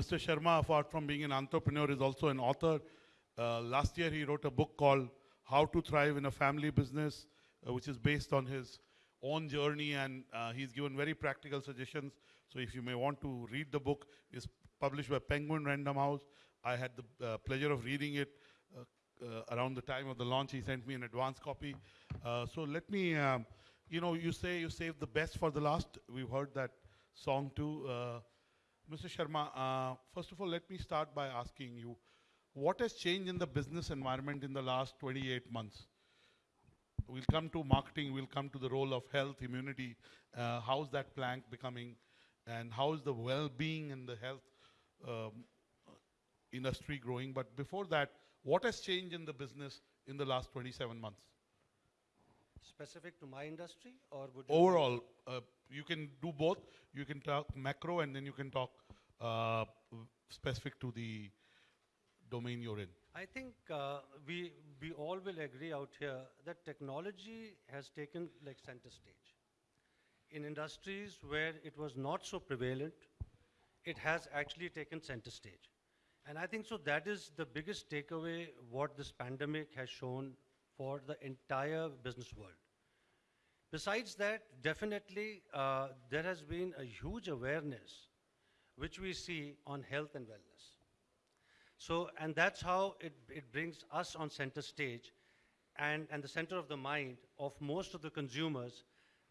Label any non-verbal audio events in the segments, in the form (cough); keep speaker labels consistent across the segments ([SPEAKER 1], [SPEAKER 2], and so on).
[SPEAKER 1] Mr. Sharma, apart from being an entrepreneur, is also an author. Uh, last year, he wrote a book called How to Thrive in a Family Business, uh, which is based on his own journey, and uh, he's given very practical suggestions. So if you may want to read the book, it's published by Penguin Random House. I had the uh, pleasure of reading it uh, uh, around the time of the launch. He sent me an advance copy. So let me, um, you know, you say you saved the best for the last. We've heard that song too. Mr. Sharma, uh, first of all, let me start by asking you, what has changed in the business environment in the last 28 months? We'll come to marketing, we'll come to the role of health, immunity. Uh, how's that plank becoming? And how is the well-being and the health um, industry growing? But before that, what has changed in the business in the last 27 months?
[SPEAKER 2] Specific to my industry or would you
[SPEAKER 1] Overall, uh, you can do both. You can talk macro and then you can talk uh, specific to the domain you're in.
[SPEAKER 2] I think uh, we, we all will agree out here that technology has taken like center stage. In industries where it was not so prevalent, it has actually taken center stage. And I think so that is the biggest takeaway what this pandemic has shown for the entire business world. Besides that, definitely uh, there has been a huge awareness which we see on health and wellness. So, and that's how it, it brings us on center stage and, and the center of the mind of most of the consumers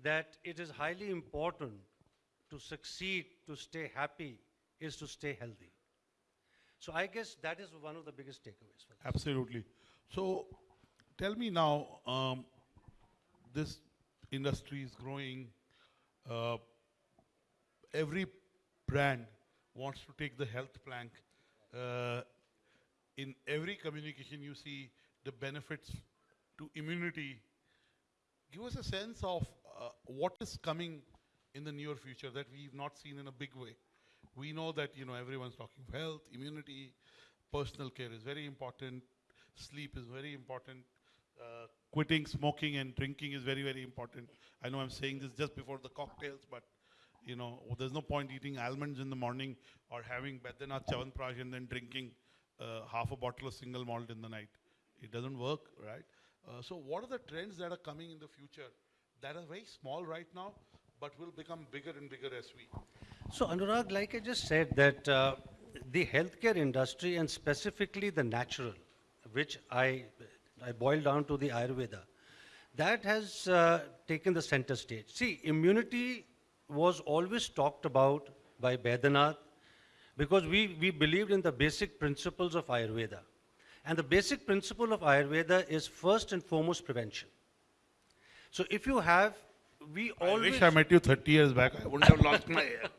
[SPEAKER 2] that it is highly important to succeed, to stay happy, is to stay healthy. So I guess that is one of the biggest takeaways.
[SPEAKER 1] Absolutely. So tell me now, um, this industry is growing. Uh, every brand wants to take the health plank. Uh, in every communication, you see the benefits to immunity. Give us a sense of uh, what is coming in the near future that we've not seen in a big way. We know that you know everyone's talking of health, immunity, personal care is very important, sleep is very important, quitting smoking and drinking is very very important. I know I'm saying this just before the cocktails, but you know there's no point eating almonds in the morning or having Baidyanath Chyawanprash and then drinking uh, half a bottle of single malt in the night. It doesn't work, right? Uh, so what are the trends that are coming in the future that are very small right now, but will become bigger and bigger as we
[SPEAKER 2] So Anurag, like I just said, that uh, the healthcare industry and specifically the natural, which I, I boil down to the Ayurveda, that has uh, taken the center stage. See, immunity was always talked about by Baidyanath because we, we believed in the basic principles of Ayurveda. And the basic principle of Ayurveda is first and foremost prevention. So if you have, we
[SPEAKER 1] I
[SPEAKER 2] always...
[SPEAKER 1] wish I met you 30 years back. I wouldn't have lost my (laughs) hair.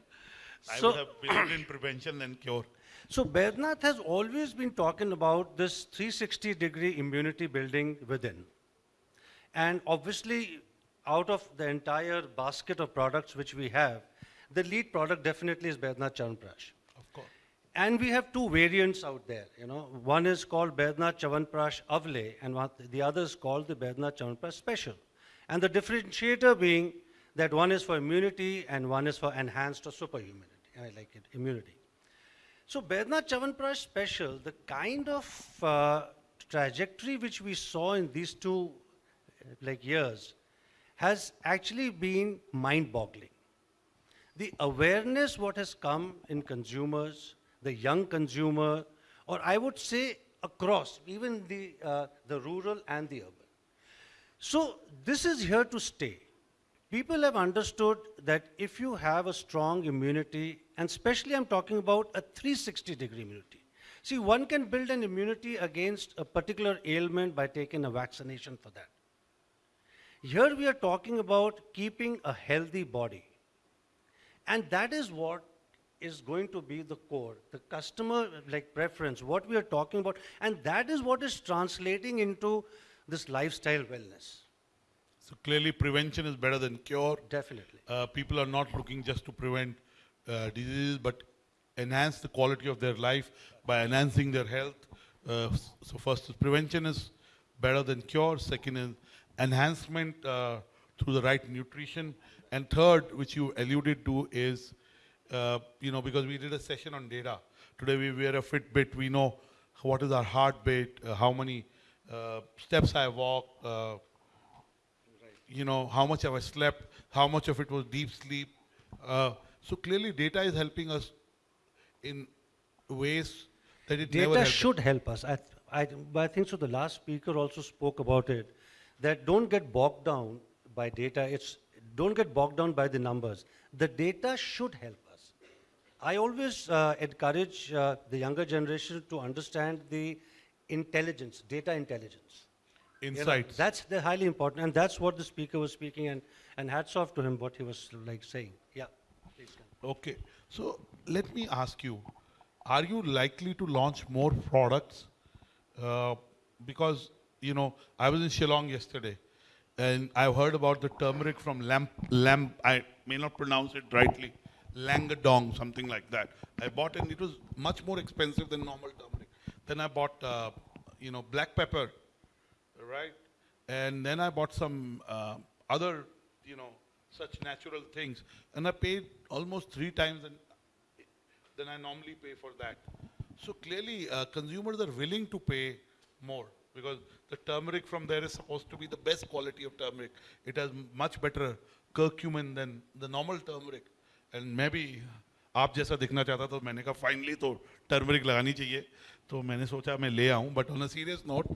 [SPEAKER 1] I
[SPEAKER 2] So-
[SPEAKER 1] would have believed in prevention and cure.
[SPEAKER 2] So Baidyanath has always been talking about this 360 degree immunity building within. And obviously, out of the entire basket of products which we have, the lead product definitely is Baidyanath Chyawanprash.
[SPEAKER 1] Of course.
[SPEAKER 2] And we have two variants out there, you know. One is called Baidyanath Chyawanprash Avle, and one, the other is called the Baidyanath Chyawanprash Special. And the differentiator being that one is for immunity and one is for enhanced or superhumanity. I like it, immunity. So Baidyanath Chyawanprash Special, the kind of uh, trajectory which we saw in these two like years has actually been mind-boggling the awareness what has come in consumers, the young consumer, or I would say across, even the, uh, the rural and the urban. So this is here to stay. People have understood that if you have a strong immunity, and especially I'm talking about a 360 degree immunity. See, one can build an immunity against a particular ailment by taking a vaccination for that. Here we are talking about keeping a healthy body. And that is what is going to be the core, the customer like preference, what we are talking about. And that is what is translating into this lifestyle wellness.
[SPEAKER 1] So clearly prevention is better than cure.
[SPEAKER 2] Definitely.
[SPEAKER 1] Uh, people are not looking just to prevent uh, diseases, but enhance the quality of their life by enhancing their health. Uh, so first is prevention is better than cure. Second is enhancement uh, through the right nutrition. And third, which you alluded to, is uh, you know because we did a session on data. today we wear a Fitbit, we know what is our heartbeat, uh, how many uh, steps I walk, uh, you know, how much have I slept, how much of it was deep sleep. Uh, so clearly data is helping us in ways that it never
[SPEAKER 2] Data
[SPEAKER 1] helped us.
[SPEAKER 2] should help us. I, th- I, but I think so. The last speaker also spoke about it. That don't get bogged down by data. It's don't get bogged down by the numbers. The data should help us. I always uh, encourage uh, the younger generation to understand the intelligence, data intelligence. You know,
[SPEAKER 1] Insights.
[SPEAKER 2] that's the highly important, and that's what the speaker was speaking. And, and hats off to him what he was like saying. Yeah. Please.
[SPEAKER 1] Okay, so let me ask you, are you likely to launch more products? Uh, because, you know, I was in Shillong yesterday and I heard about the turmeric from Lamp, Lamp, I may not pronounce it rightly, Langadong, something like that. I bought and it was much more expensive than normal turmeric. Then I bought, uh, you know, black pepper, right? And then I bought some uh, other, you know, such natural things, and I paid almost three times than, than I normally pay for that. So clearly, uh, consumers are willing to pay more because the turmeric from there is supposed to be the best quality of turmeric. It has m- much better curcumin than the normal turmeric. And maybe आप जैसा दिखना चाहता तो मैंने कहा finally तो turmeric लगानी चाहिए तो मैंने सोचा मैं ले आऊं but on a serious note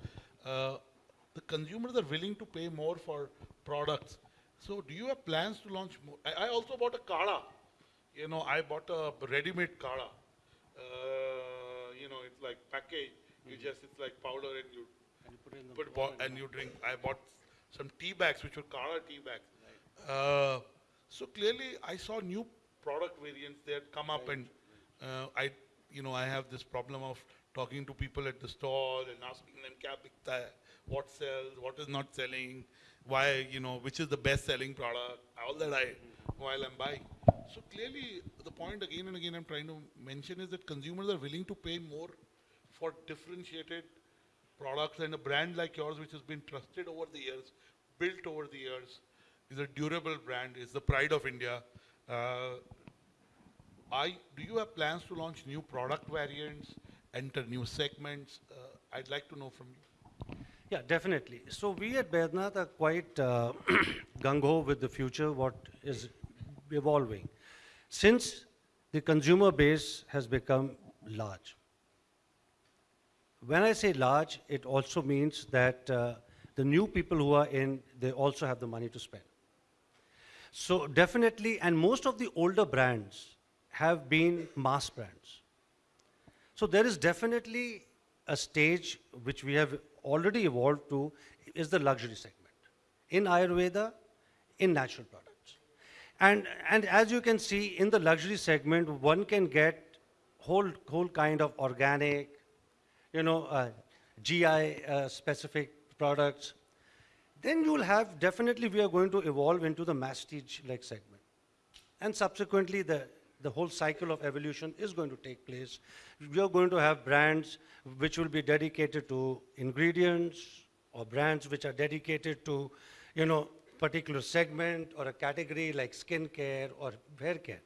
[SPEAKER 1] the consumers are willing to pay more for products. So do you have plans to launch more? I, I also bought a kada. You know, I bought a ready-made kada. Uh, you know, it's like package. You just, it's like powder and you put bo- and you drink. I bought some tea bags, which were kada tea bags. Uh, so clearly, I saw new product variants that come up, and uh, I, you know, I have this problem of talking to people at the stall and asking them, "Kya bikta hai? What sells? What is not selling? Why, you know, which is the best-selling product?" All that I, while I'm buying. So clearly, the point again and again I'm trying to mention is that consumers are willing to pay more for differentiated products and a brand like yours, which has been trusted over the years, built over the years, is a durable brand, is the pride of India. Uh, I, do you have plans to launch new product variants, enter new segments? Uh, I'd like to know from you.
[SPEAKER 2] Yeah, definitely. So we at Baidyanath are quite uh, (clears throat) gung-ho with the future, what is evolving. Since the consumer base has become large. When I say large, it also means that uh, the new people who are in, they also have the money to spend. So definitely, and most of the older brands have been mass brands. So there is definitely a stage which we have already evolved to is the luxury segment in Ayurveda, in natural products. And, and as you can see in the luxury segment, one can get whole, whole kind of organic, you know, uh, GI uh, specific products. Then you will have, definitely we are going to evolve into the mastige like segment. And subsequently, the, the whole cycle of evolution is going to take place. We are going to have brands which will be dedicated to ingredients or brands which are dedicated to, you know, particular segment or a category like skincare or hair care.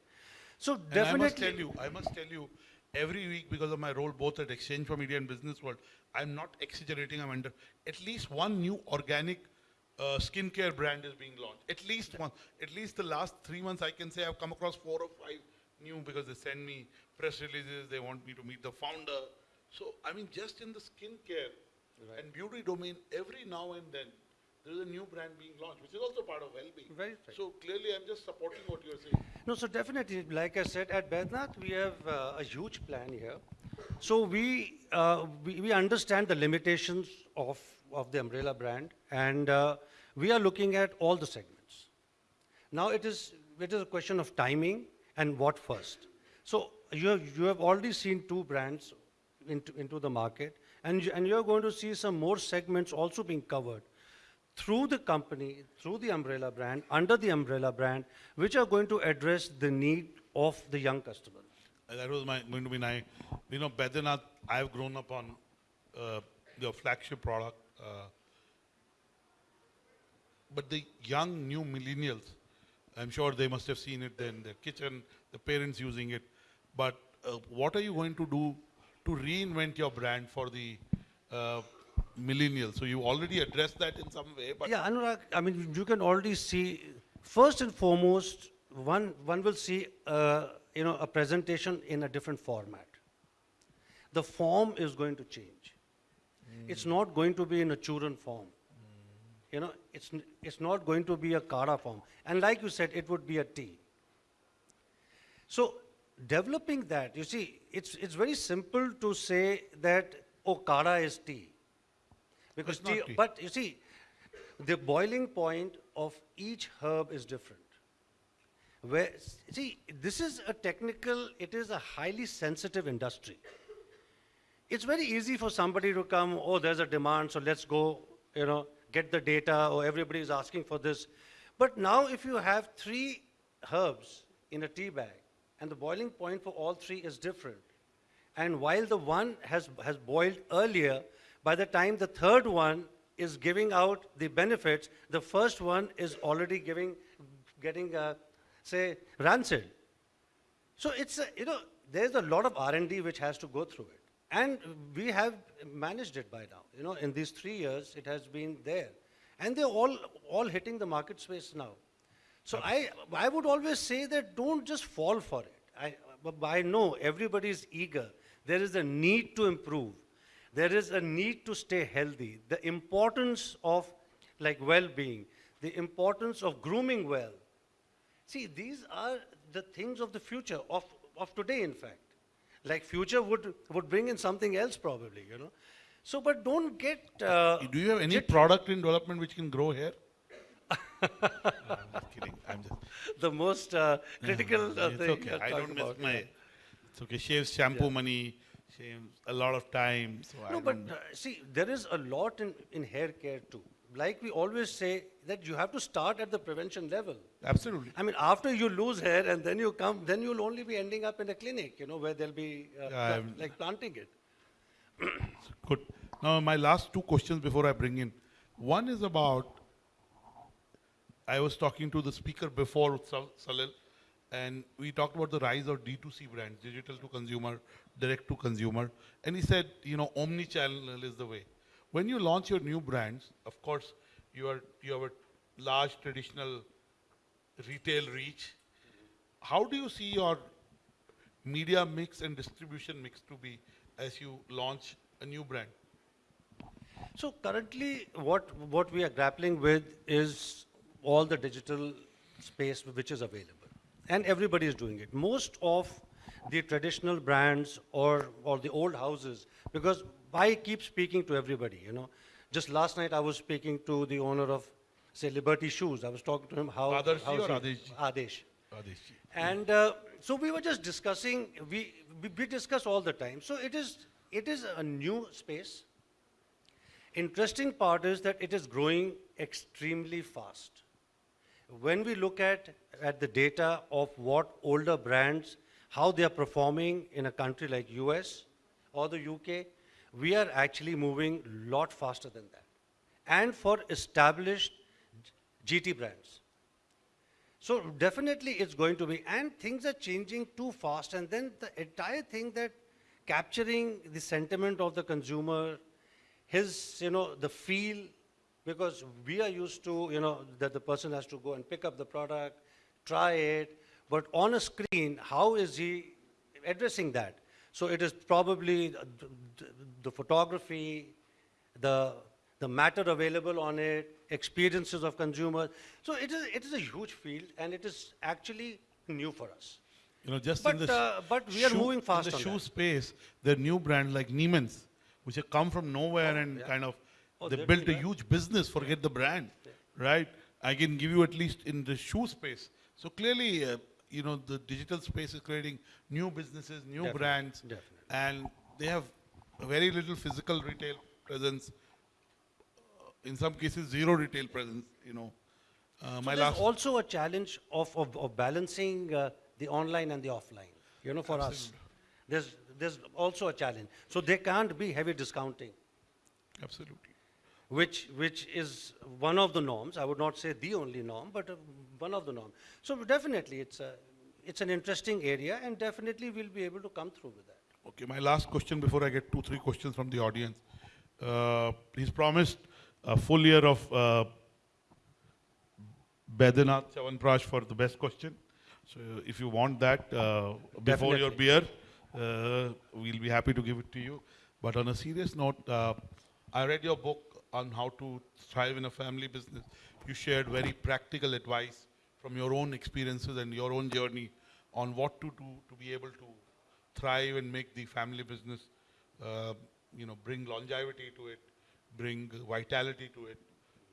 [SPEAKER 2] So
[SPEAKER 1] And
[SPEAKER 2] definitely.
[SPEAKER 1] I must tell you, I must tell you, every week because of my role both at exchange4media and Business World, I'm not exaggerating. I'm under at least one new organic uh, skincare brand is being launched. At least one. At least the last three months, I can say I've come across four or five new because they send me press releases. They want me to meet the founder. So I mean, just in the skincare and beauty domain, every now and then. There is a new brand being launched, which is also part of well-being.
[SPEAKER 2] Right, right.
[SPEAKER 1] So clearly, I'm just supporting what you're saying.
[SPEAKER 2] No, so definitely, like I said, at Baidyanath, we have uh, a huge plan here. So we, uh, we, we understand the limitations of, of the umbrella brand, and uh, we are looking at all the segments. Now it is, it is a question of timing and what first. So you have, you have already seen two brands into, into the market, and, you, and you're going to see some more segments also being covered through the company, through the umbrella brand, under the umbrella brand, which are going to address the need of the young customer.
[SPEAKER 1] That was my, going to be my, you know, Baidyanath, I've grown up on uh, your flagship product. Uh, but the young new millennials, I'm sure they must have seen it in their kitchen, the parents using it. But uh, what are you going to do to reinvent your brand for the uh, millennials? So you already addressed that in some way, but
[SPEAKER 2] Yeah, Anurag, I mean, you can already see, first and foremost, one, one will see, uh, you know, a presentation in a different format. The form is going to change. It's not going to be in a churran form. You know, it's, it's not going to be a kada form. And like you said, it would be a tea. So developing that, you see, it's, it's very simple to say that, oh, kada is tea. Because
[SPEAKER 1] It's not
[SPEAKER 2] tea,
[SPEAKER 1] tea.
[SPEAKER 2] but you see, the boiling point of each herb is different. Where, see, this is a technical, it is a highly sensitive industry. It's very easy for somebody to come, oh, there's a demand, so let's go, you know, get the data, or everybody is asking for this. But now if you have three herbs in a tea bag, and the boiling point for all three is different, and while the one has, has boiled earlier, by the time the third one is giving out the benefits, the first one is already giving, getting, uh, say, rancid. So it's, a, you know, there's a lot of R&D which has to go through it. And we have managed it by now. You know, in these three years, it has been there. And they're all, all hitting the market space now. So I, I would always say that don't just fall for it. I, but I know everybody is eager. There is a need to improve. There is a need to stay healthy. The importance of like well-being, the importance of grooming well, See, these are the things of the future, of, of today, in fact. Like future would, would bring in something else probably, you know. So, but don't get, uh,
[SPEAKER 1] do you have any product in development which can grow hair? (laughs) No, I'm kidding. I'm just.
[SPEAKER 2] the most uh, critical uh,
[SPEAKER 1] it's
[SPEAKER 2] thing.
[SPEAKER 1] okay. I don't miss my.
[SPEAKER 2] yeah.
[SPEAKER 1] It's okay. Shaves shampoo money. Shaves a lot of time. So I
[SPEAKER 2] No, but uh, see, there is a lot in, in hair care too. Like we always say, that you have to start at the prevention level.
[SPEAKER 1] Absolutely.
[SPEAKER 2] I mean, after you lose hair and then you come, then you'll only be ending up in a clinic, you know, where they'll be uh, pla- like planting it. (coughs)
[SPEAKER 1] Good. Now, my last two questions before I bring in. One is about. I was talking to the speaker before, Sal- Salil, and we talked about the rise of D2C brands, digital to consumer, direct to consumer. And he said, you know, omni channel is the way. When you launch your new brands, of course, you, are, you have a large traditional retail reach. How do you see your media mix and distribution mix to be as you launch a new brand?
[SPEAKER 2] So currently, what, what we are grappling with is all the digital space which is available. And everybody is doing it. Most of the traditional brands or, or the old houses, because I keep speaking to everybody, you know. Just last night, I was speaking to the owner of, say, Liberty Shoes. I was talking to him how...
[SPEAKER 1] Adarshi
[SPEAKER 2] how's
[SPEAKER 1] or?
[SPEAKER 2] Adesh.
[SPEAKER 1] Adeshji.
[SPEAKER 2] And uh, so we were just discussing, we, we, we discuss all the time. So it is, it is a new space. Interesting part is that it is growing extremely fast. When we look at, at the data of what older brands, how they are performing in a country like US or the UK, we are actually moving a lot faster than that. And for established GT brands. So definitely it's going to be, and things are changing too fast, and then the entire thing that capturing the sentiment of the consumer, his, you know, the feel, because we are used to, you know, that the person has to go and pick up the product, try it, but on a screen, how is he addressing that? So it is probably the, the, photography, the, the matter available on it, experiences of consumers. So it is, it is a huge field and it is actually new for us.
[SPEAKER 1] You know, just
[SPEAKER 2] But,
[SPEAKER 1] in the
[SPEAKER 2] uh, but we are moving fast
[SPEAKER 1] In the shoe
[SPEAKER 2] that.
[SPEAKER 1] space, there are new brands like Neeman's, which have come from nowhere and
[SPEAKER 2] yeah.
[SPEAKER 1] kind of
[SPEAKER 2] Oh,
[SPEAKER 1] they built a huge business. Forget the brand, right? I can give you at least in the shoe space. So clearly, uh, you know, the digital space is creating new businesses, new
[SPEAKER 2] Definitely,
[SPEAKER 1] brands,
[SPEAKER 2] definitely.
[SPEAKER 1] and they have very little physical retail presence. In some cases, zero retail presence. You know, uh,
[SPEAKER 2] So there's
[SPEAKER 1] last.
[SPEAKER 2] also a challenge of, of, of balancing uh, the online and the offline, you know, for us. There's, there's also a challenge. So there can't be heavy discounting,
[SPEAKER 1] Absolutely.
[SPEAKER 2] which, which is one of the norms. I would not say the only norm, but uh, one of the norms. So definitely it's a, it's an interesting area, and definitely we'll be able to come through with that.
[SPEAKER 1] Okay, my last question before I get two, three questions from the audience. Uh, he's promised a full year of uh, Chyawanprash for the best question. So if you want that uh, before your beer, uh, we'll be happy to give it to you. But on a serious note, uh, I read your book on how to thrive in a family business. You shared very practical advice from your own experiences and your own journey on what to do to be able to thrive and make the family business, uh, you know, bring longevity to it, bring vitality to it.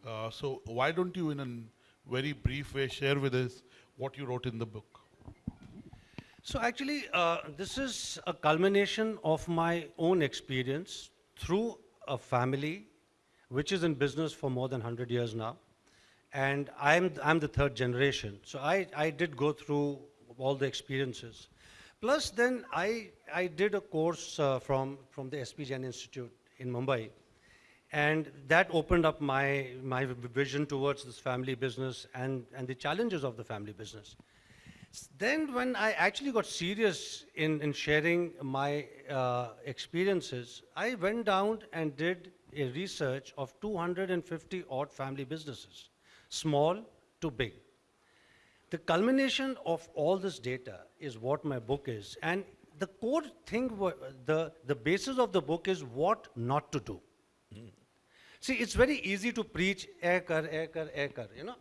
[SPEAKER 1] Uh, so why don't you, in a very brief way, share with us what you wrote in the book?
[SPEAKER 2] So actually, uh, this is a culmination of my own experience through a family which is in business for more than 100 years now. And I'm, I'm the third generation. So I, I did go through all the experiences. Plus, then I, I did a course uh, from, from the SP Jain Institute in Mumbai. And that opened up my, my vision towards this family business and, and the challenges of the family business. Then, when I actually got serious in, in sharing my uh, experiences, I went down and did a research of 250 odd family businesses, small to big. The culmination of all this data is what my book is. And the core thing, the, the basis of the book is what not to do. See, it's very easy to preach, eh kar, eh kar, eh kar, you know.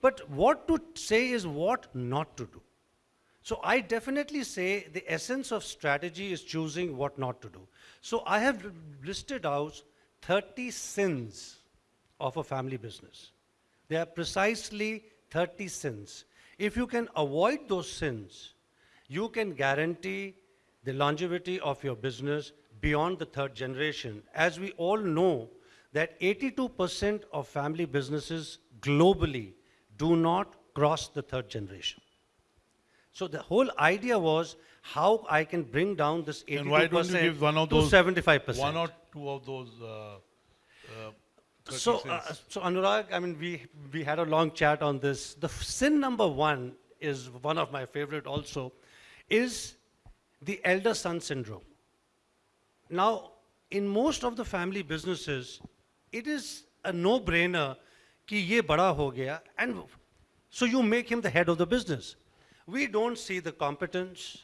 [SPEAKER 2] But what to say is what not to do. So I definitely say the essence of strategy is choosing what not to do. So I have listed out 30 sins of a family business. They are precisely 30 sins. If you can avoid those sins, you can guarantee the longevity of your business beyond the third generation. As we all know, that 82% of family businesses globally do not cross the third generation. So the whole idea was how I can bring down this 82%
[SPEAKER 1] And why don't you give one of
[SPEAKER 2] to
[SPEAKER 1] those,
[SPEAKER 2] 75%.
[SPEAKER 1] one or two of those uh, uh, 30
[SPEAKER 2] so, uh, so Anurag, I mean, we, we had a long chat on this. The sin number one is one of my favorite also, is the elder son syndrome. Now, in most of the family businesses, it is a no-brainer ki ye bada ho gaya, and so you make him the head of the business. We don't see the competence.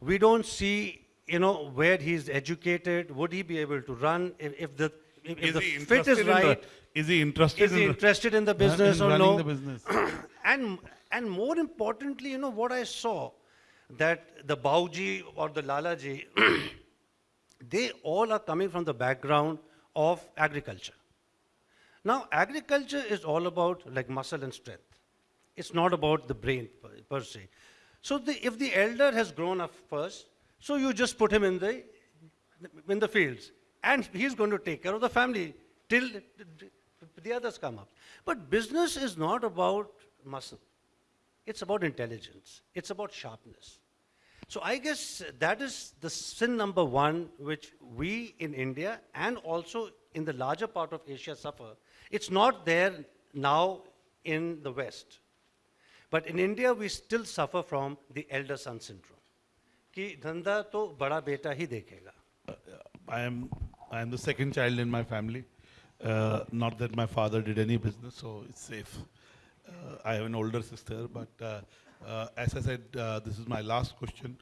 [SPEAKER 2] We don't see, you know, where he's educated. Would he be able to run? If, if the if, the
[SPEAKER 1] he
[SPEAKER 2] fit
[SPEAKER 1] interested
[SPEAKER 2] is
[SPEAKER 1] in the- is he interested
[SPEAKER 2] Is he
[SPEAKER 1] in the-
[SPEAKER 2] interested in the
[SPEAKER 1] in
[SPEAKER 2] business or
[SPEAKER 1] running
[SPEAKER 2] no?
[SPEAKER 1] the business? (clears throat)
[SPEAKER 2] and and more importantly, you know what I saw that the Bauji or the Lalaji, (clears throat) they all are coming from the background of agriculture. Now, agriculture is all about like muscle and strength. It's not about the brain per, per se. So, the, if the elder has grown up first, so you just put him in the in the fields, and he's going to take care of the family till the others come up. But business is not about muscle. It's about intelligence. It's about sharpness. So I guess that is the sin number one which we in India and also in the larger part of Asia suffer. It's not there now in the West. But in India, we still suffer from the elder son syndrome. Ki dhanda to bada beta hi dekhega.
[SPEAKER 1] I am I am the second child in my family. Uh, not that my father did any business, so it's safe. Uh, I have an older sister, but uh, uh, as I said, uh, this is my last question.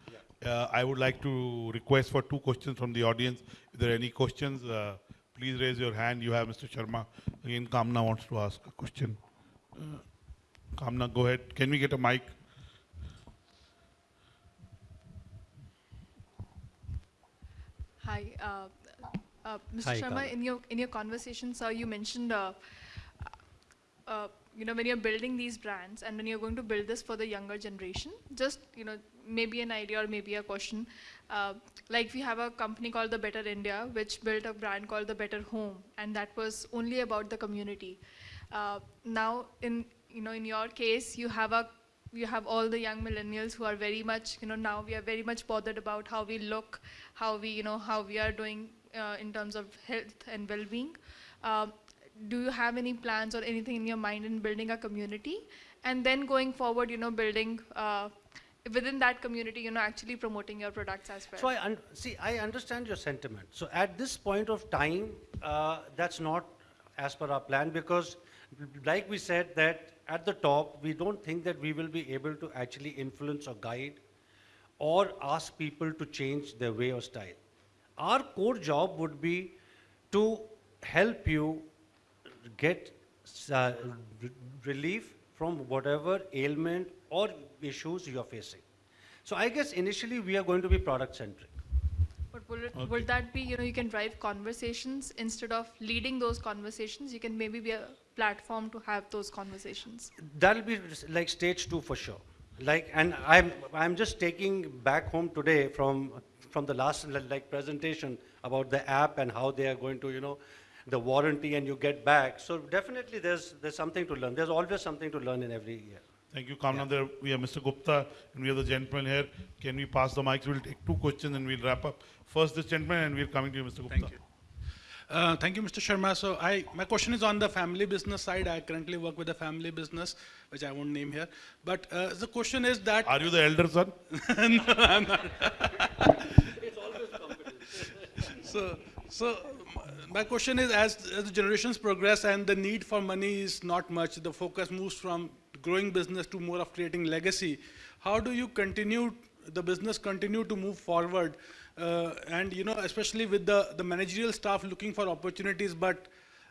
[SPEAKER 1] Uh, I would like to request for two questions from the audience. If there are any questions, uh, please raise your hand. You have Mr. Sharma. Again, Kamna wants to ask a question. Uh, Kamna, go ahead. Can we get a mic?
[SPEAKER 3] Hi, uh, Mr.
[SPEAKER 2] Hi,
[SPEAKER 3] Sharma.
[SPEAKER 2] Kala.
[SPEAKER 3] In your in your conversation, sir, you mentioned, uh, uh, you know, when you're building these brands and when you're going to build this for the younger generation, just you know, maybe an idea or maybe a question. Uh, like we have a company called the Better India, which built a brand called the Better Home, and that was only about the community. Uh, now, in you know, in your case, you have a you have all the young millennials who are very much you know now we are very much bothered about how we look how we you know how we are doing uh, in terms of health and well-being um, do you have any plans or anything in your mind in building a community and then going forward you know building uh, within that community, you know, actually promoting your products as well.
[SPEAKER 2] So I, see, I understand your sentiment. So at this point of time, uh, that's not as per our plan because like we said that at the top, we don't think that we will be able to actually influence or guide or ask people to change their way or style. Our core job would be to help you get uh, relief from whatever ailment or issues you're facing. So I guess initially we are going to be product centric.
[SPEAKER 3] But will, it,
[SPEAKER 1] Okay.
[SPEAKER 3] will that be, you know, you can drive conversations instead of leading those conversations? You can maybe be a platform to have those conversations.
[SPEAKER 2] That'll be like stage two for sure. Like, and I'm, I'm just taking back home today from, from the last like presentation about the app and how they are going to, you know, the warranty and you get back. So definitely there's, there's something to learn. There's always something to learn in every year.
[SPEAKER 1] Thank you, Kamna. There we have Mr. Gupta and we have the gentleman here. Can we pass the mic? We'll take two questions and we'll wrap up. First, this gentleman, and we're coming to you, Mr. Gupta.
[SPEAKER 4] Thank you. Uh, Thank you, Mr. Sharma. So I, my question is on the family business side. I currently work with a family business, which I won't name here. But uh, the question is that,
[SPEAKER 1] Are you the elder son? (laughs) (laughs)
[SPEAKER 4] it's always so, so my question is, as, as the generations progress and the need for money is not much, the focus moves from growing business to more of creating legacy. How do you continue, the business continue to move forward? Uh, and, you know, especially with the, the managerial staff looking for opportunities, but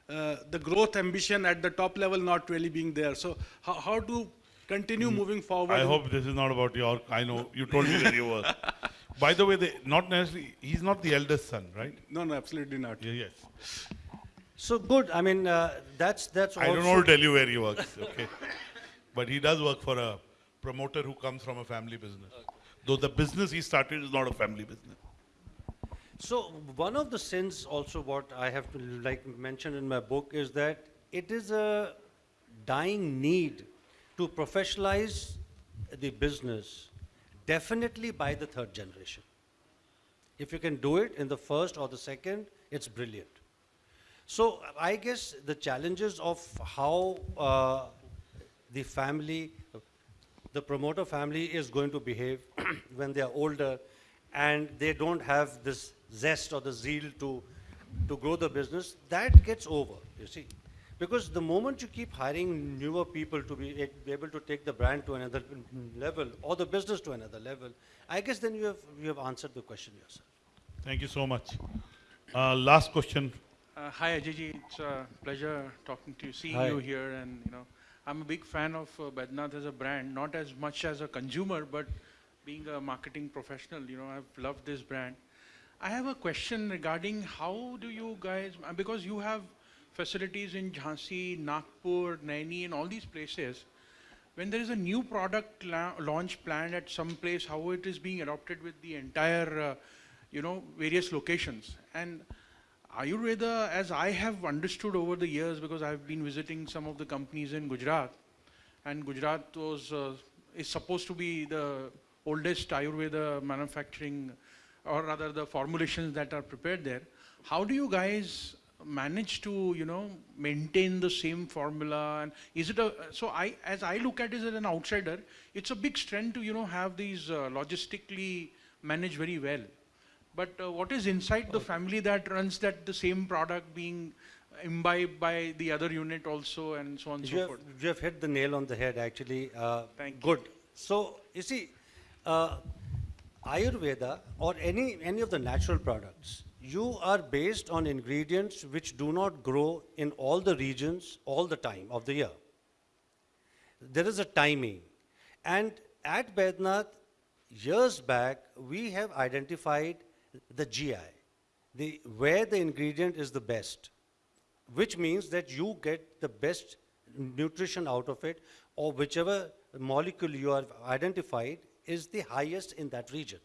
[SPEAKER 4] uh, the growth ambition at the top level not really being there. So how, how to continue moving forward?
[SPEAKER 1] I hope this is not about your, I know, you told me where you were. (laughs) By the way, they, not necessarily, he's not the eldest son, right?
[SPEAKER 4] No, no, absolutely not.
[SPEAKER 1] Yeah, yes.
[SPEAKER 2] So good. I mean, uh, that's, that's
[SPEAKER 1] I don't know to tell you where he works, okay? (laughs) But he does work for a promoter who comes from a family business. Though the business he started is not a family business.
[SPEAKER 2] So one of the sins also what I have to like mention in my book is that it is a dying need to professionalize the business definitely by the third generation. If you can do it in the first or the second, it's brilliant. So I guess the challenges of how uh, the family, the promoter family is going to behave (clears throat) when they are older and they don't have this zest or the zeal to, to grow the business, that gets over, you see. Because the moment you keep hiring newer people to be be able to take the brand to another level or the business to another level, I guess then you have, you have answered the question yourself.
[SPEAKER 1] Thank you so much. Uh, last question.
[SPEAKER 5] Uh, hi Ajay it's a pleasure talking to you, seeing
[SPEAKER 2] Hi.
[SPEAKER 5] you here, and you know, I'm a big fan of uh, Baidyanath as a brand, not as much as a consumer, but being a marketing professional, you know, I've loved this brand. I have a question regarding how do you guys, uh, because you have facilities in Jhansi, Nagpur, Naini, and all these places. When there is a new product la- launch planned at some place, how it is being adopted with the entire, uh, you know, various locations. And Ayurveda, as I have understood over the years, because I've been visiting some of the companies in Gujarat, and Gujarat was uh, is supposed to be the oldest Ayurveda manufacturing, or rather the formulations that are prepared there. How do you guys manage to, you know, maintain the same formula? And is it a so I, as I look at it as an outsider, it's a big strength to, you know, have these uh, logistically managed very well. But uh, what is inside the family that runs that the same product being imbibed by the other unit also and so on and so
[SPEAKER 2] have,
[SPEAKER 5] forth?
[SPEAKER 2] you have hit the nail on the head, actually. Uh,
[SPEAKER 5] Thank you.
[SPEAKER 2] good. So, you see, uh, Ayurveda or any, any of the natural products, you are based on ingredients which do not grow in all the regions all the time of the year. There is a timing. And at Baidyanath, years back, we have identified the GI, the, where the ingredient is the best which means that you get the best nutrition out of it, or whichever molecule you have identified is the highest in that region.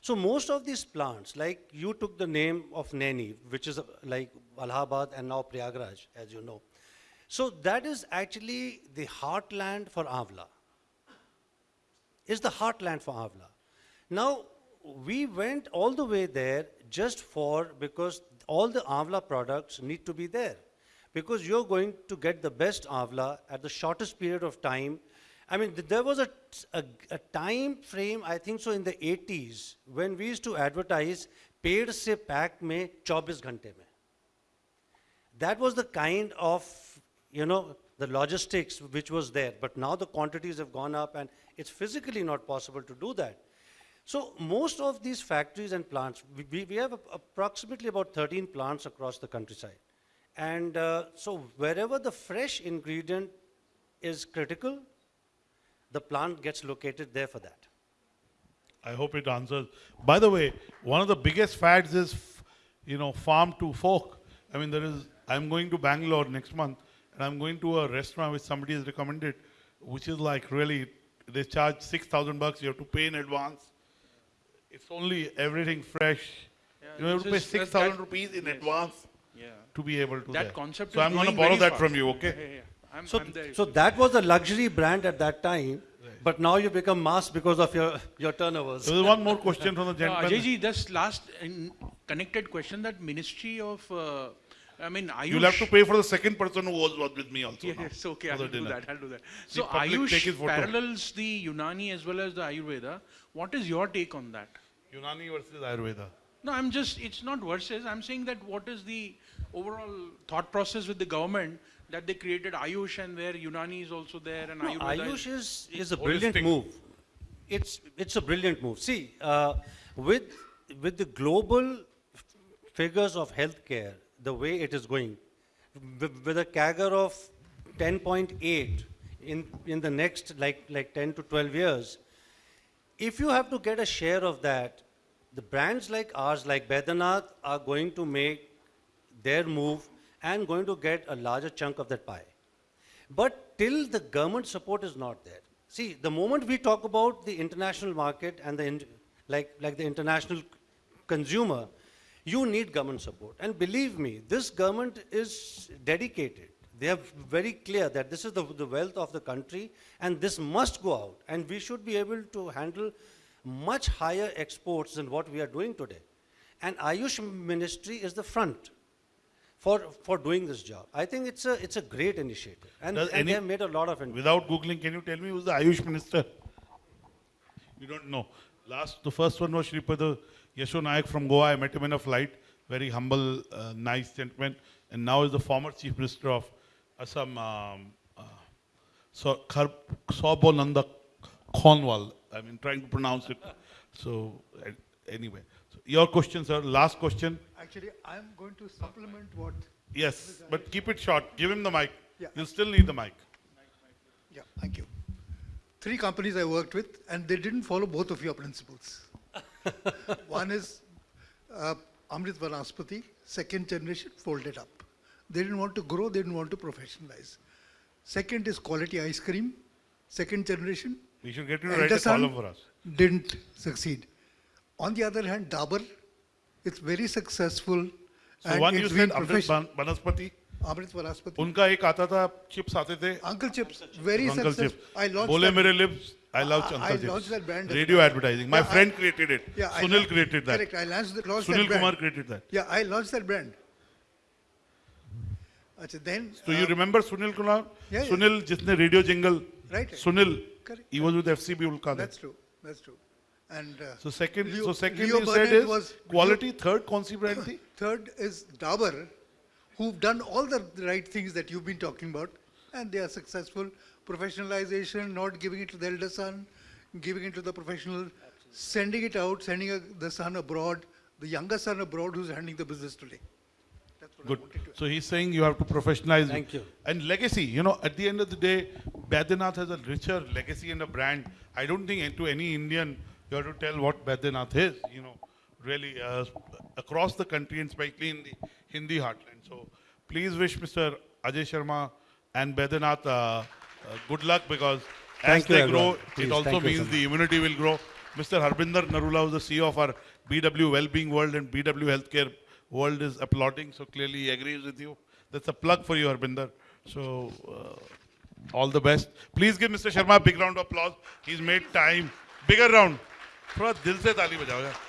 [SPEAKER 2] So most of these plants, like you took the name of Naini, which is uh, like Allahabad and now Prayagraj, as you know. So that is actually the heartland for Avla is the heartland for Avla. Now, we went all the way there just for, because all the Avla products need to be there. Because you're going to get the best Avla at the shortest period of time I mean, there was a, a, a, time frame, I think so, in the 80s, when we used to advertise paid se pack mein 24 ghante mein. That was the kind of, you know, the logistics which was there. But now the quantities have gone up and it's physically not possible to do that. So most of these factories and plants, we, we have approximately about 13 plants across the countryside. And uh, so wherever the fresh ingredient is critical, the plant gets located there for that.
[SPEAKER 1] I hope it answers. By the way, one of the biggest fads is, f- you know, farm to fork. I mean, there is. I'm going to Bangalore next month, and I'm going to a restaurant which somebody has recommended, which is like really, they charge six thousand bucks. You have to pay in advance. It's only everything fresh.
[SPEAKER 5] Yeah,
[SPEAKER 1] you have to pay
[SPEAKER 5] is-
[SPEAKER 1] six
[SPEAKER 5] that-
[SPEAKER 1] thousand
[SPEAKER 5] that-
[SPEAKER 1] rupees in
[SPEAKER 5] yes.
[SPEAKER 1] advance
[SPEAKER 5] Yeah.
[SPEAKER 1] to be able to.
[SPEAKER 5] That
[SPEAKER 1] there.
[SPEAKER 5] concept
[SPEAKER 1] So
[SPEAKER 5] is
[SPEAKER 1] I'm going to borrow
[SPEAKER 5] very
[SPEAKER 1] that from you. Okay.
[SPEAKER 5] Yeah, yeah, yeah. I'm,
[SPEAKER 2] So,
[SPEAKER 5] I'm there.
[SPEAKER 2] so that was a luxury brand at that time, but now you become mass because of your, your turnovers.
[SPEAKER 1] So there's one more question from the
[SPEAKER 5] No,
[SPEAKER 1] gentleman.
[SPEAKER 5] Ajay just last in connected question that Ministry of, uh, I mean, Ayush.
[SPEAKER 1] You'll have to pay for the second person who was, was with me also.
[SPEAKER 5] Yeah,
[SPEAKER 1] now
[SPEAKER 5] it's okay,
[SPEAKER 1] for
[SPEAKER 5] I'll do
[SPEAKER 1] dinner.
[SPEAKER 5] that, I'll do that.
[SPEAKER 1] The
[SPEAKER 5] So
[SPEAKER 1] public take
[SPEAKER 5] Ayush parallels the Unani as well as the Ayurveda. What is your take on that?
[SPEAKER 1] Unani versus Ayurveda.
[SPEAKER 5] No, I'm just, it's not versus, I'm saying that what is the overall thought process with the government that they created Ayush and where Unani is also there and
[SPEAKER 2] No,
[SPEAKER 5] Ayurveda
[SPEAKER 2] Ayush
[SPEAKER 5] is.
[SPEAKER 2] is, is a brilliant
[SPEAKER 1] holistic.
[SPEAKER 2] move. It's, it's a brilliant move. See, uh, with, with the global figures of healthcare, the way it is going, with, with a CAGR of 10.8 in, in the next like, like 10 to 12 years, if you have to get a share of that, the brands like ours, like Baidyanath, are going to make their move and going to get a larger chunk of that pie. But till the government support is not there. See, the moment we talk about the international market and the, like, like the international consumer, you need government support. And believe me, this government is dedicated. They are very clear that this is the, the wealth of the country and this must go out. And we should be able to handle much higher exports than what we are doing today. And Ayush Ministry is the front for, for doing this job. I think it's a, it's a great initiative. And,
[SPEAKER 1] Does
[SPEAKER 2] and
[SPEAKER 1] any-
[SPEAKER 2] they have made a lot of it.
[SPEAKER 1] Without Googling, can you tell me who's the Ayush minister? You don't know. Last, the first one was Shripad Yesso Naik from Goa. I met him in a flight. Very humble, uh, nice gentleman. And now is the former chief minister of Assam, um, uh, so, Khar- Sobonanda Khonwal. I mean, trying to pronounce it. So, uh, anyway. So your question, sir. Last question.
[SPEAKER 6] Actually, I'm going to supplement what,
[SPEAKER 1] Yes, but keep it short. Give him the mic.
[SPEAKER 6] Yeah.
[SPEAKER 1] You'll still need the mic.
[SPEAKER 6] yeah, thank you. Three companies I worked with, and they didn't follow both of your principles. (laughs) One is uh, Amrit Vanaspati, second generation, folded up. They didn't want to grow, they didn't want to professionalize. Second is quality ice cream, second generation,
[SPEAKER 1] We should get you to write a column for us.
[SPEAKER 6] didn't succeed. On the other hand, Dabur, it's very successful.
[SPEAKER 1] So
[SPEAKER 6] and
[SPEAKER 1] one you said Amrit Banaspati.
[SPEAKER 6] Amrit Vanaspati.
[SPEAKER 1] उनका एक आता था chips आते थे
[SPEAKER 6] Uncle Chips, very
[SPEAKER 1] Uncle
[SPEAKER 6] successful.
[SPEAKER 1] Chips.
[SPEAKER 6] I launched
[SPEAKER 1] बोले मेरे lips I love
[SPEAKER 6] I- I
[SPEAKER 1] Uncle
[SPEAKER 6] launched that brand
[SPEAKER 1] Radio advertising. My
[SPEAKER 6] Yeah,
[SPEAKER 1] friend I- created it.
[SPEAKER 6] Yeah,
[SPEAKER 1] Sunil
[SPEAKER 6] la-
[SPEAKER 1] created that.
[SPEAKER 6] Correct, I launched, launched
[SPEAKER 1] Sunil
[SPEAKER 6] that brand.
[SPEAKER 1] Kumar created that.
[SPEAKER 6] Yeah, I launched that brand. Achha, then,
[SPEAKER 1] So you
[SPEAKER 6] uh,
[SPEAKER 1] remember Sunil Kumar?
[SPEAKER 6] Yeah, yeah.
[SPEAKER 1] Sunil जिसने radio jingle.
[SPEAKER 6] Right.
[SPEAKER 1] Sunil.
[SPEAKER 6] Correct.
[SPEAKER 1] He was with FCB Ulka.
[SPEAKER 6] that's true, that's true. And uh,
[SPEAKER 1] so second,
[SPEAKER 6] Leo,
[SPEAKER 1] so second
[SPEAKER 6] Leo
[SPEAKER 1] you
[SPEAKER 6] Burnett
[SPEAKER 1] said
[SPEAKER 6] is
[SPEAKER 1] quality. Leo, third consequently, (coughs)
[SPEAKER 6] third is Dabur, who've done all the right things that you've been talking about, and they are successful. Professionalization, not giving it to the elder son, giving it to the professional, Absolutely. sending it out, sending a, the son abroad, the younger son abroad who's handling the business today.
[SPEAKER 1] Good. So he's saying you have to professionalize.
[SPEAKER 2] Thank you.
[SPEAKER 1] And legacy, you know, at the end of the day, Baidyanath has a richer legacy and a brand. I don't think to any Indian you have to tell what Baidyanath is, you know, really uh, across the country and especially in the Hindi heartland. So please wish Mr. Ajay Sharma and Baidyanath uh, uh, good luck because as
[SPEAKER 2] Thank you,
[SPEAKER 1] they
[SPEAKER 2] everyone.
[SPEAKER 1] grow,
[SPEAKER 2] Please,
[SPEAKER 1] it also
[SPEAKER 2] thank you so
[SPEAKER 1] means the immunity will grow. Mr. Harbinder Narula, who's the CEO of our BW Wellbeing World and BW Healthcare World, is applauding. So clearly he agrees with you. That's a plug for you, Harbinder. So uh, all the best. Please give Mr. Sharma a big round of applause. He's made time. Bigger round. थोड़ा दिल से ताली बजाओ यार।